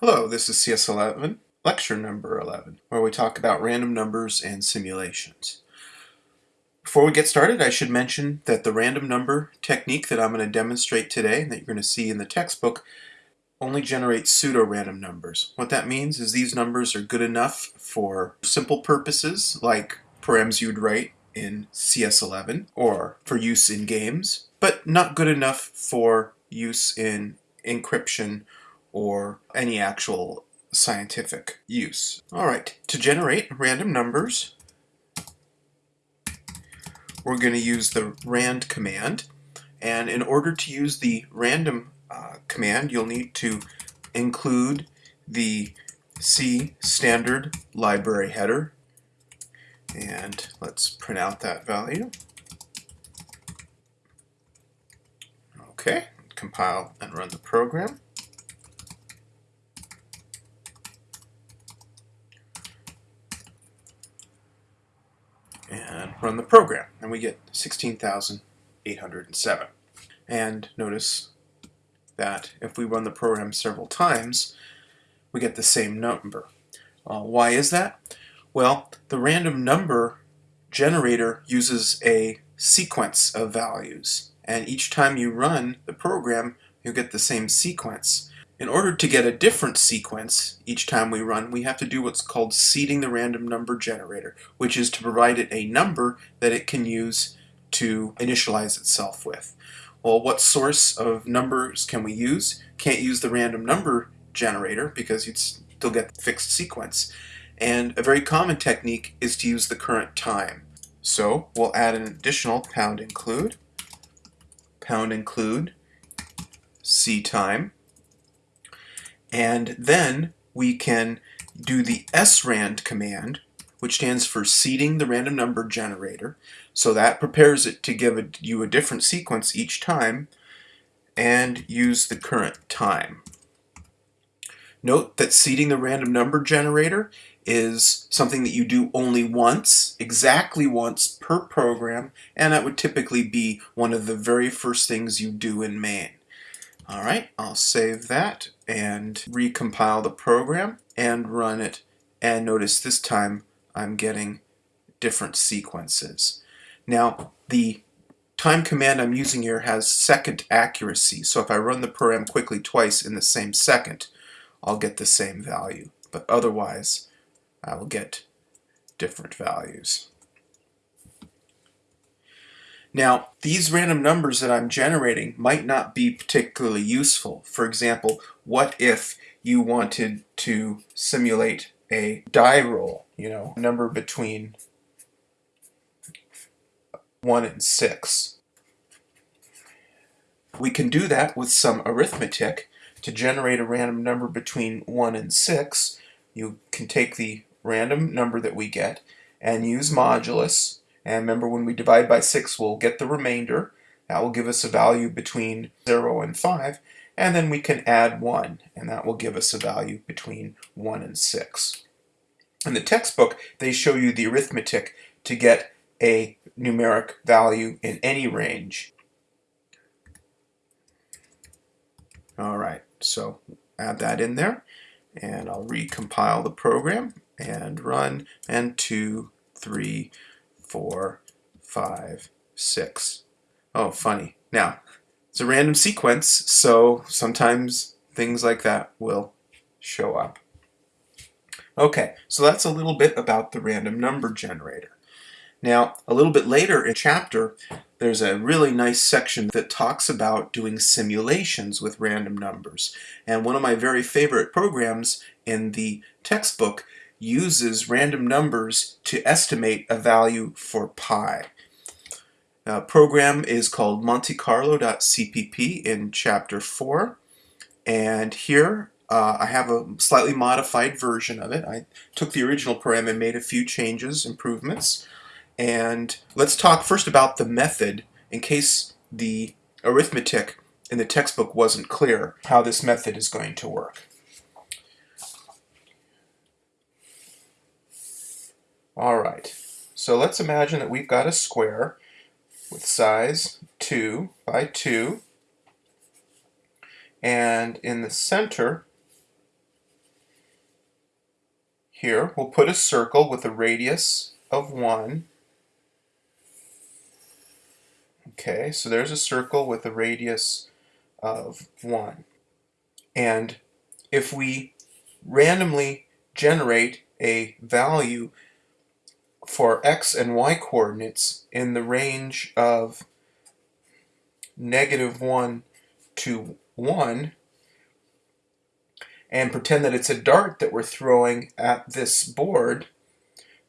Hello, this is CS11, lecture number 11, where we talk about random numbers and simulations. Before we get started, I should mention that the random number technique that I'm going to demonstrate today, and that you're going to see in the textbook, only generates pseudo-random numbers. What that means is these numbers are good enough for simple purposes, like params you'd write in CS11, or for use in games, but not good enough for use in encryption or any actual scientific use. All right, to generate random numbers, we're going to use the rand command. And in order to use the random uh, command, you'll need to include the C standard library header. And let's print out that value. Okay, compile and run the program. and run the program and we get 16,807 and notice that if we run the program several times we get the same number. Uh, why is that? Well the random number generator uses a sequence of values and each time you run the program you get the same sequence. In order to get a different sequence each time we run, we have to do what's called seeding the random number generator, which is to provide it a number that it can use to initialize itself with. Well, what source of numbers can we use? Can't use the random number generator because you'd still get the fixed sequence. And a very common technique is to use the current time. So we'll add an additional pound include, pound include, C time, and then we can do the srand command, which stands for seeding the random number generator. So that prepares it to give a, you a different sequence each time and use the current time. Note that seeding the random number generator is something that you do only once, exactly once per program, and that would typically be one of the very first things you do in main. All right, I'll save that and recompile the program and run it. And notice this time I'm getting different sequences. Now, the time command I'm using here has second accuracy. So if I run the program quickly twice in the same second, I'll get the same value. But otherwise, I will get different values. Now, these random numbers that I'm generating might not be particularly useful. For example, what if you wanted to simulate a die roll, you know, a number between 1 and 6. We can do that with some arithmetic to generate a random number between 1 and 6. You can take the random number that we get and use modulus and remember, when we divide by 6, we'll get the remainder. That will give us a value between 0 and 5. And then we can add 1, and that will give us a value between 1 and 6. In the textbook, they show you the arithmetic to get a numeric value in any range. All right, so add that in there, and I'll recompile the program and run, and 2, 3, four, five, six. Oh, funny. Now, it's a random sequence, so sometimes things like that will show up. Okay, so that's a little bit about the random number generator. Now, a little bit later in chapter, there's a really nice section that talks about doing simulations with random numbers. And one of my very favorite programs in the textbook uses random numbers to estimate a value for pi. A program is called montecarlo.cpp in chapter 4 and here uh, I have a slightly modified version of it. I took the original program and made a few changes, improvements and let's talk first about the method in case the arithmetic in the textbook wasn't clear how this method is going to work. All right, so let's imagine that we've got a square with size 2 by 2, and in the center here, we'll put a circle with a radius of 1. Okay, so there's a circle with a radius of 1. And if we randomly generate a value for x and y coordinates in the range of negative 1 to 1 and pretend that it's a dart that we're throwing at this board,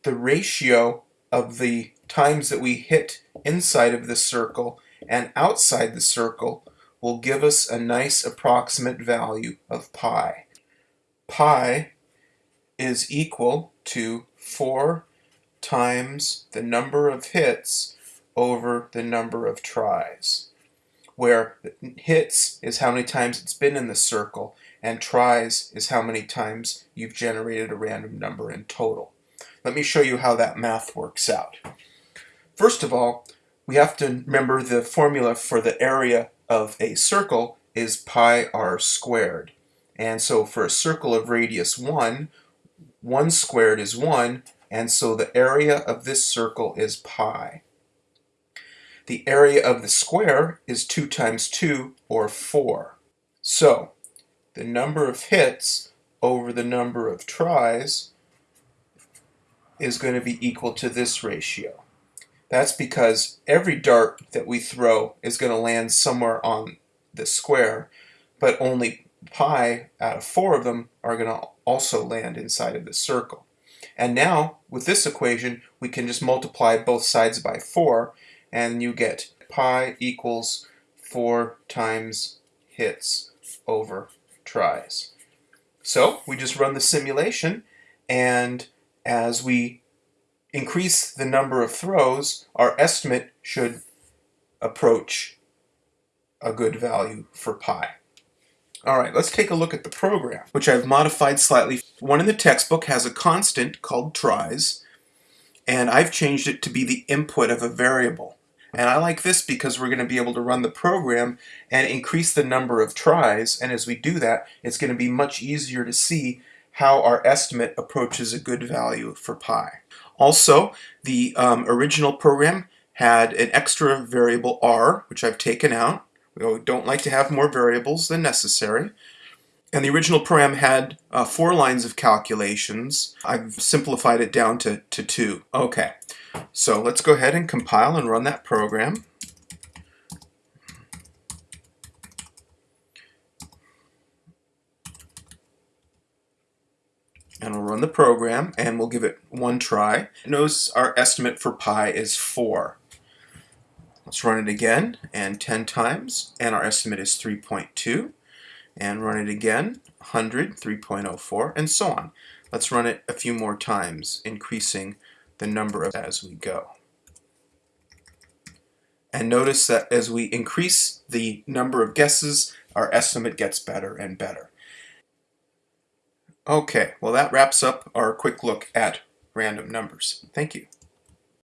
the ratio of the times that we hit inside of the circle and outside the circle will give us a nice approximate value of pi. Pi is equal to 4 times the number of hits over the number of tries, where hits is how many times it's been in the circle, and tries is how many times you've generated a random number in total. Let me show you how that math works out. First of all, we have to remember the formula for the area of a circle is pi r squared. And so for a circle of radius 1, 1 squared is 1, and so the area of this circle is pi. The area of the square is 2 times 2, or 4. So, the number of hits over the number of tries is going to be equal to this ratio. That's because every dart that we throw is going to land somewhere on the square, but only pi out of four of them are going to also land inside of the circle. And now, with this equation, we can just multiply both sides by 4, and you get pi equals 4 times hits over tries. So we just run the simulation, and as we increase the number of throws, our estimate should approach a good value for pi. All right, let's take a look at the program, which I've modified slightly. One in the textbook has a constant called tries, and I've changed it to be the input of a variable. And I like this because we're going to be able to run the program and increase the number of tries, and as we do that, it's going to be much easier to see how our estimate approaches a good value for pi. Also, the um, original program had an extra variable r, which I've taken out, we don't like to have more variables than necessary. And the original program had uh, four lines of calculations. I've simplified it down to, to two. Okay, so let's go ahead and compile and run that program. And we'll run the program and we'll give it one try. Notice our estimate for pi is 4. Let's run it again and 10 times and our estimate is 3.2 and run it again 100 3.04 and so on. Let's run it a few more times increasing the number of as we go. And notice that as we increase the number of guesses our estimate gets better and better. Okay, well that wraps up our quick look at random numbers. Thank you.